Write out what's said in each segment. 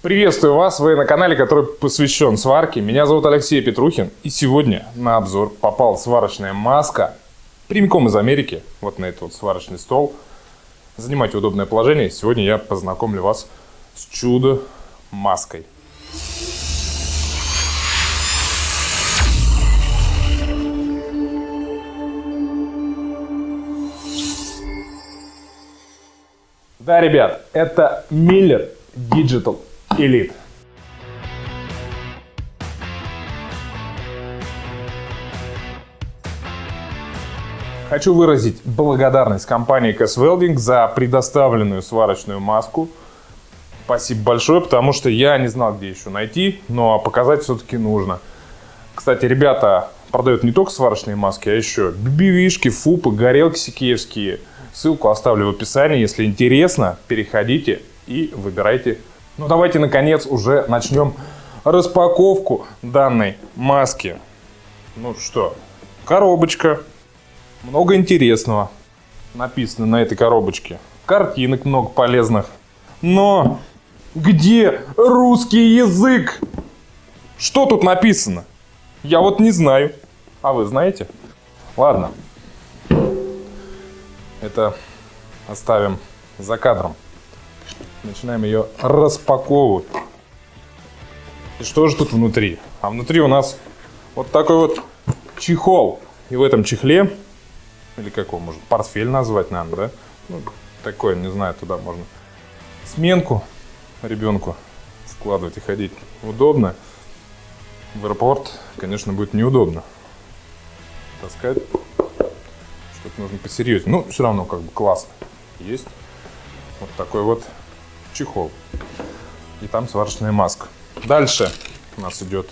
Приветствую вас, вы на канале, который посвящен сварке. Меня зовут Алексей Петрухин, и сегодня на обзор попала сварочная маска прямиком из Америки, вот на этот вот сварочный стол. Занимайте удобное положение, сегодня я познакомлю вас с чудо-маской. Да, ребят, это Miller Digital Elite. Хочу выразить благодарность компании Cass Welding за предоставленную сварочную маску. Спасибо большое, потому что я не знал, где еще найти, но показать все-таки нужно. Кстати, ребята продают не только сварочные маски, а еще бибивишки, фупы, горелки сикеевские. Ссылку оставлю в описании. Если интересно, переходите и выбирайте ну давайте наконец уже начнем распаковку данной маски. Ну что, коробочка. Много интересного написано на этой коробочке. Картинок много полезных. Но где русский язык? Что тут написано? Я вот не знаю. А вы знаете? Ладно. Это оставим за кадром. Начинаем ее распаковывать. И что же тут внутри? А внутри у нас вот такой вот чехол. И в этом чехле, или как его можно, портфель назвать, наверное, да? Ну, такой, не знаю, туда можно сменку ребенку складывать и ходить удобно. В аэропорт, конечно, будет неудобно таскать. Что-то нужно посерьезнее. Ну, все равно как бы классно. Есть вот такой вот чехол. И там сварочная маска. Дальше у нас идет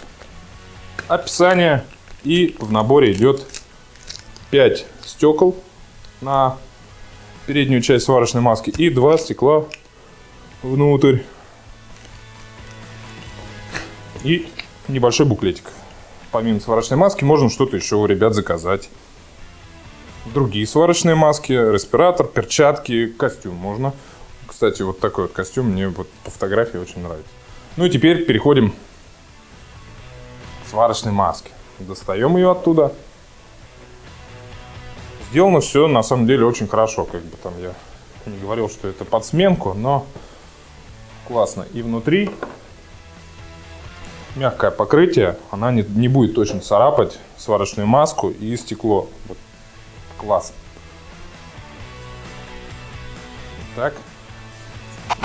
описание. И в наборе идет 5 стекол на переднюю часть сварочной маски и 2 стекла внутрь. И небольшой буклетик. Помимо сварочной маски можно что-то еще у ребят заказать. Другие сварочные маски, респиратор, перчатки, костюм можно кстати, вот такой вот костюм мне вот по фотографии очень нравится. Ну и теперь переходим к сварочной маске. Достаем ее оттуда. Сделано все на самом деле очень хорошо. Как бы там я не говорил, что это под сменку, но классно. И внутри мягкое покрытие, она не, не будет точно царапать сварочную маску и стекло. Вот. Класс. Так.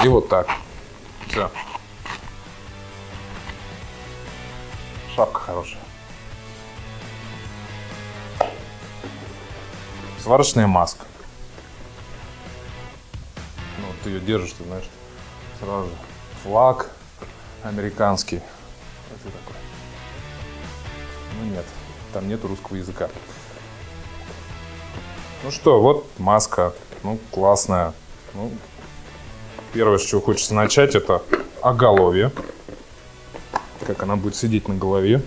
И вот так. Все. Шапка хорошая. Сварочная маска. Ну, ты ее держишь, ты знаешь, сразу же флаг американский. Это такой. Ну нет, там нет русского языка. Ну что, вот маска. Ну, классная. Ну, Первое, с чего хочется начать, это оголовье. Как она будет сидеть на голове.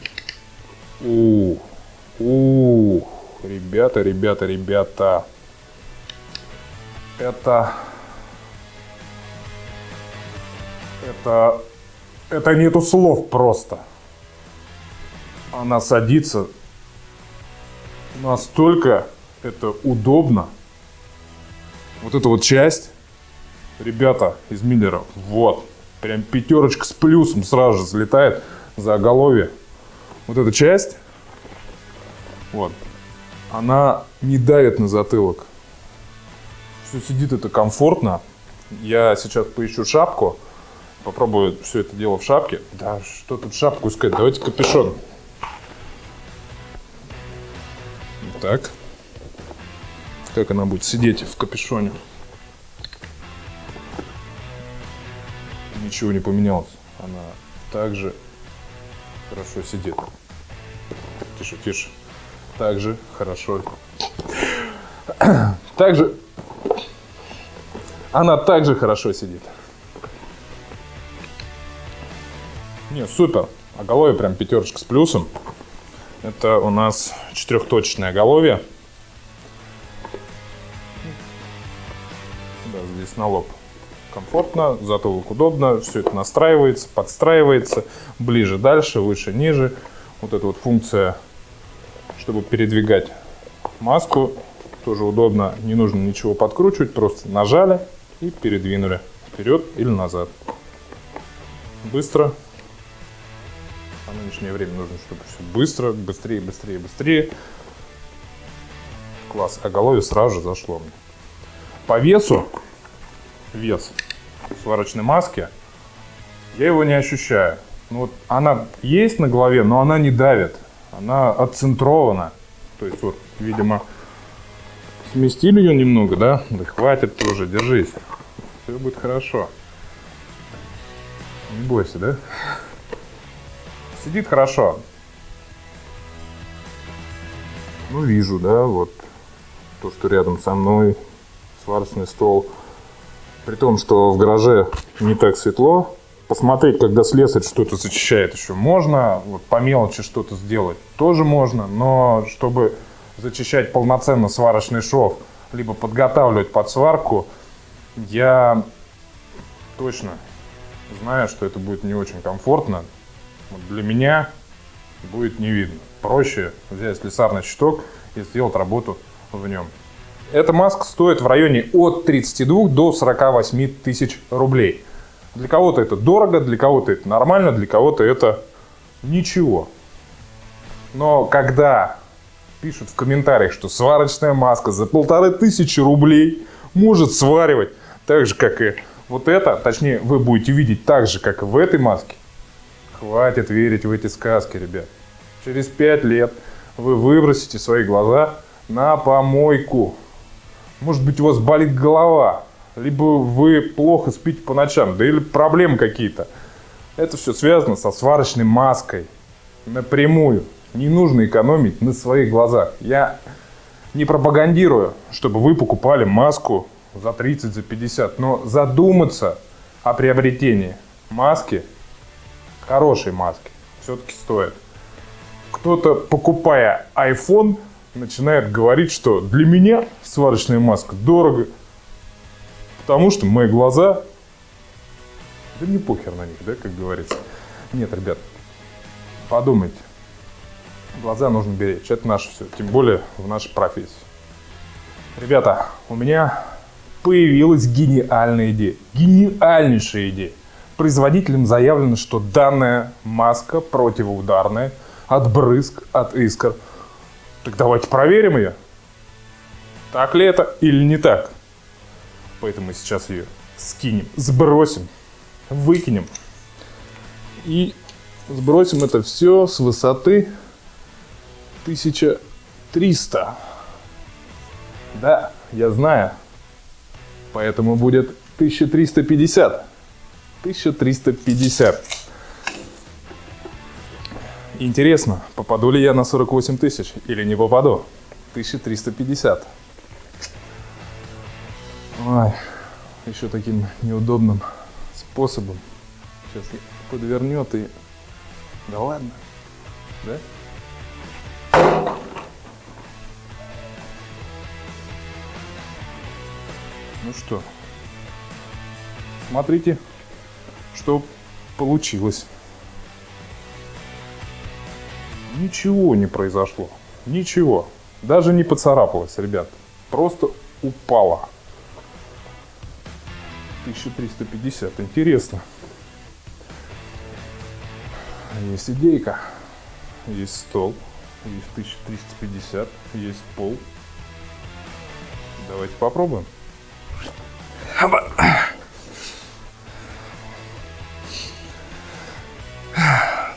У, у, ребята, ребята, ребята. Это... Это... Это нету слов просто. Она садится настолько это удобно. Вот эта вот часть ребята из Миллера, вот, прям пятерочка с плюсом сразу же залетает за оголовье. Вот эта часть, вот, она не давит на затылок. Все сидит это комфортно. Я сейчас поищу шапку, попробую все это дело в шапке. Да, что тут шапку искать? Давайте капюшон. Так. Как она будет сидеть в капюшоне? Ничего не поменялось. Она также хорошо сидит. Тише, тише. Также хорошо. Также она также хорошо сидит. Не, супер. Оголовье прям пятерочка с плюсом. Это у нас четырехточечное оголовье. Да, здесь на лоб комфортно, затылок удобно, все это настраивается, подстраивается, ближе, дальше, выше, ниже. Вот эта вот функция, чтобы передвигать маску, тоже удобно, не нужно ничего подкручивать, просто нажали и передвинули вперед или назад. Быстро. В нынешнее время нужно, чтобы все быстро, быстрее, быстрее, быстрее. Класс. Оголовье сразу же зашло мне. По весу, вес сварочной маски, я его не ощущаю. Ну, вот она есть на голове, но она не давит. Она отцентрована. То есть вот, видимо, сместили ее немного, да? Да хватит тоже, держись. Все будет хорошо. Не бойся, да? Сидит хорошо. Ну, вижу, да, вот то, что рядом со мной сварочный стол. При том, что в гараже не так светло. Посмотреть, когда слесарь что-то зачищает еще можно. Вот по мелочи что-то сделать тоже можно. Но чтобы зачищать полноценно сварочный шов, либо подготавливать под сварку, я точно знаю, что это будет не очень комфортно. Вот для меня будет не видно. Проще взять слесарный щиток и сделать работу в нем. Эта маска стоит в районе от 32 до 48 тысяч рублей. Для кого-то это дорого, для кого-то это нормально, для кого-то это ничего. Но когда пишут в комментариях, что сварочная маска за полторы тысячи рублей может сваривать так же, как и вот это, точнее, вы будете видеть так же, как и в этой маске, хватит верить в эти сказки, ребят. Через пять лет вы выбросите свои глаза на помойку. Может быть, у вас болит голова, либо вы плохо спите по ночам, да или проблемы какие-то. Это все связано со сварочной маской напрямую. Не нужно экономить на своих глазах. Я не пропагандирую, чтобы вы покупали маску за 30, за 50, но задуматься о приобретении маски, хорошей маски, все-таки стоит. Кто-то, покупая iPhone, начинает говорить, что для меня сварочная маска дорого, потому что мои глаза, да не похер на них, да, как говорится. Нет, ребят, подумайте. Глаза нужно беречь, это наше все, тем более в нашей профессии. Ребята, у меня появилась гениальная идея, гениальнейшая идея. Производителям заявлено, что данная маска противоударная от брызг, от искр – так давайте проверим ее. Так ли это или не так? Поэтому мы сейчас ее скинем, сбросим, выкинем. И сбросим это все с высоты 1300. Да, я знаю. Поэтому будет 1350. 1350. Интересно, попаду ли я на 48 тысяч или не попаду? 1350. Ой, еще таким неудобным способом. Сейчас подвернет и... Да ладно, да? Ну что, смотрите, что получилось. Ничего не произошло. Ничего. Даже не поцарапалось, ребят. Просто упала. 1350. Интересно. Есть идейка. Есть стол. Есть 1350. Есть пол. Давайте попробуем.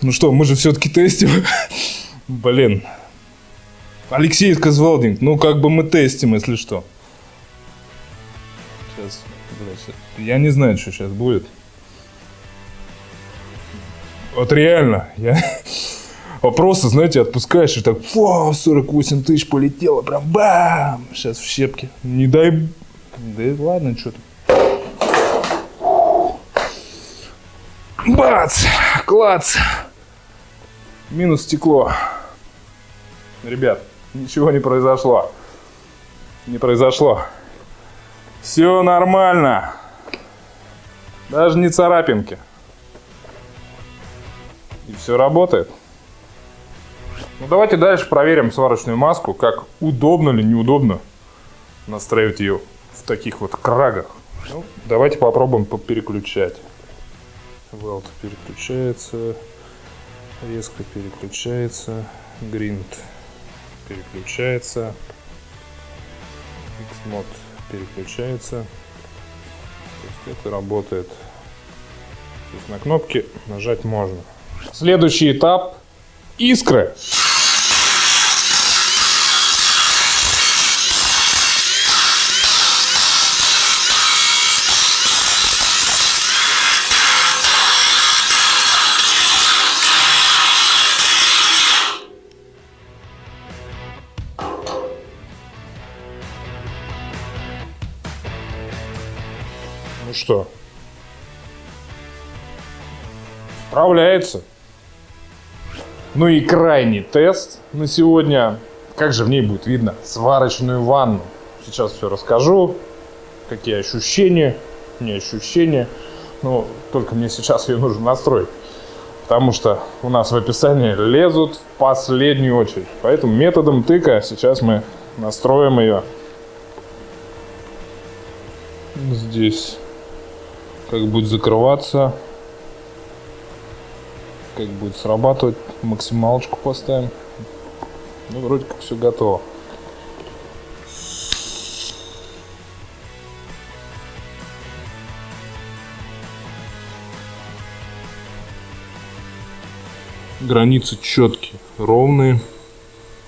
Ну что, мы же все-таки тестим. Блин. Алексей Козвалдинг, ну как бы мы тестим, если что. Сейчас, блядь, я не знаю, что сейчас будет. Вот реально, я просто, знаете, отпускаешь и так, фу, 48 тысяч полетело, прям бам, сейчас в щепки. Не дай, да ладно, что то Бац, клац. Минус стекло. Ребят, ничего не произошло. Не произошло. Все нормально. Даже не царапинки. И все работает. Ну давайте дальше проверим сварочную маску, как удобно или неудобно настраивать ее в таких вот крагах. Ну, давайте попробуем переключать. Велт переключается, резко переключается, гринд переключается, Xmod переключается. То есть это работает. То есть на кнопки нажать можно. Следующий этап искры. Ну что? Справляется. Ну и крайний тест на сегодня. Как же в ней будет видно сварочную ванну. Сейчас все расскажу. Какие ощущения. Не ощущения. Ну, только мне сейчас ее нужно настроить. Потому что у нас в описании лезут в последнюю очередь. Поэтому методом тыка сейчас мы настроим ее здесь как будет закрываться, как будет срабатывать, максималочку поставим. Ну, вроде как все готово. Границы четкие, ровные,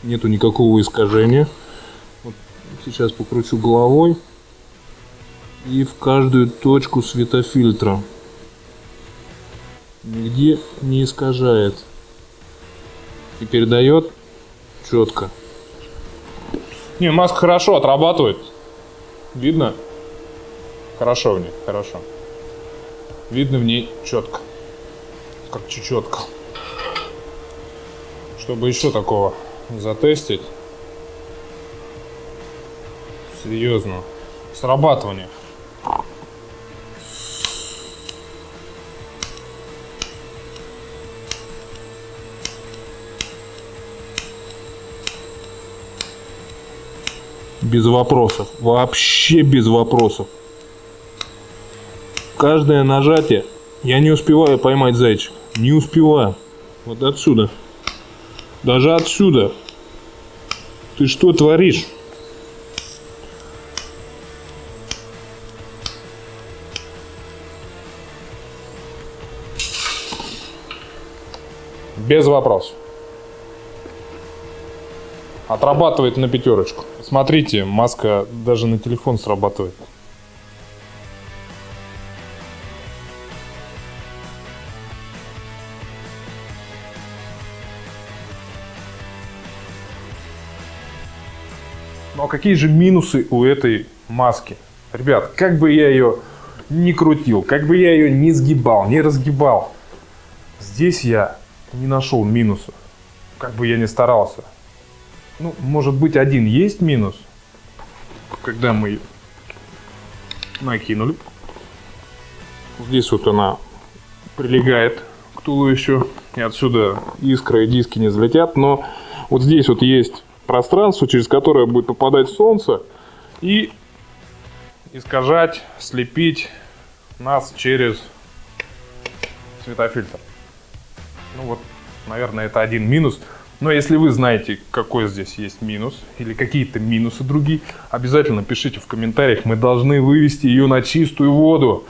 нету никакого искажения. Вот сейчас покручу головой и в каждую точку светофильтра. Нигде не искажает. И передает четко. Не, маска хорошо отрабатывает. Видно? Хорошо в ней, хорошо. Видно в ней четко. Как чечетка. Чтобы еще такого затестить. Серьезно. Срабатывание. Без вопросов. Вообще без вопросов. Каждое нажатие я не успеваю поймать зайчик. Не успеваю. Вот отсюда. Даже отсюда. Ты что творишь? Без вопросов. Отрабатывает на пятерочку. Смотрите, маска даже на телефон срабатывает. Ну а какие же минусы у этой маски? Ребят, как бы я ее не крутил, как бы я ее не сгибал, не разгибал, здесь я не нашел минусов. Как бы я ни старался. Ну, может быть, один есть минус, когда мы накинули. Здесь вот она прилегает к туловищу, и отсюда искры и диски не взлетят, но вот здесь вот есть пространство, через которое будет попадать солнце и искажать, слепить нас через светофильтр. Ну вот, наверное, это один минус – но если вы знаете, какой здесь есть минус или какие-то минусы другие, обязательно пишите в комментариях. Мы должны вывести ее на чистую воду.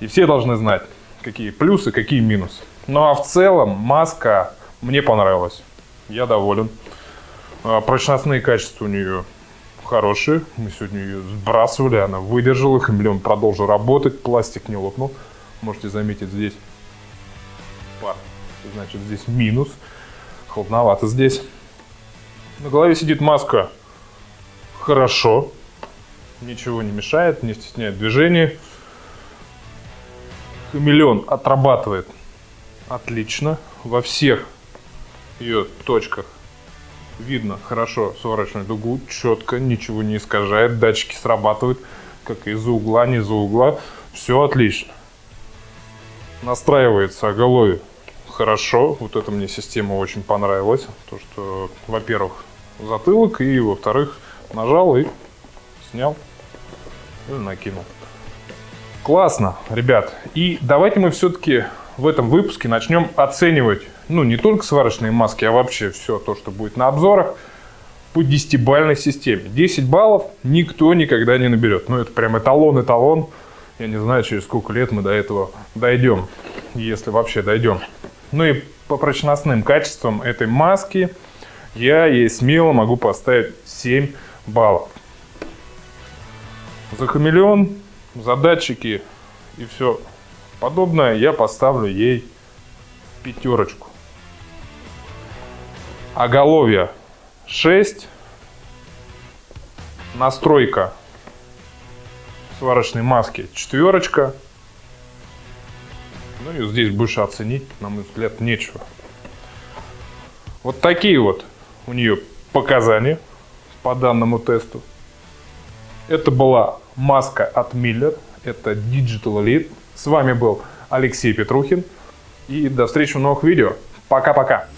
И все должны знать, какие плюсы, какие минусы. Ну а в целом маска мне понравилась. Я доволен. А, прочностные качества у нее хорошие. Мы сегодня ее сбрасывали, она выдержала. Хамелеон продолжил работать, пластик не лопнул. Можете заметить здесь пар. Значит, здесь минус. Холодновато здесь. На голове сидит маска хорошо. Ничего не мешает, не стесняет движение. Хамелеон отрабатывает отлично. Во всех ее точках видно хорошо сварочную дугу, четко, ничего не искажает. Датчики срабатывают, как из-за угла, не из-за угла. Все отлично. Настраивается оголовье хорошо. Вот эта мне система очень понравилась. То, что, во-первых, затылок, и, во-вторых, нажал и снял или накинул. Классно, ребят. И давайте мы все-таки в этом выпуске начнем оценивать, ну, не только сварочные маски, а вообще все то, что будет на обзорах по 10-бальной системе. 10 баллов никто никогда не наберет. Ну, это прям эталон-эталон. Я не знаю, через сколько лет мы до этого дойдем, если вообще дойдем. Ну и по прочностным качествам этой маски я ей смело могу поставить 7 баллов. За хамелеон, за датчики и все подобное я поставлю ей пятерочку. Оголовье 6. Настройка сварочной маски четверочка. Ну и здесь больше оценить, на мой взгляд, нечего. Вот такие вот у нее показания по данному тесту. Это была маска от Miller, это Digital Elite. С вами был Алексей Петрухин. И до встречи в новых видео. Пока-пока.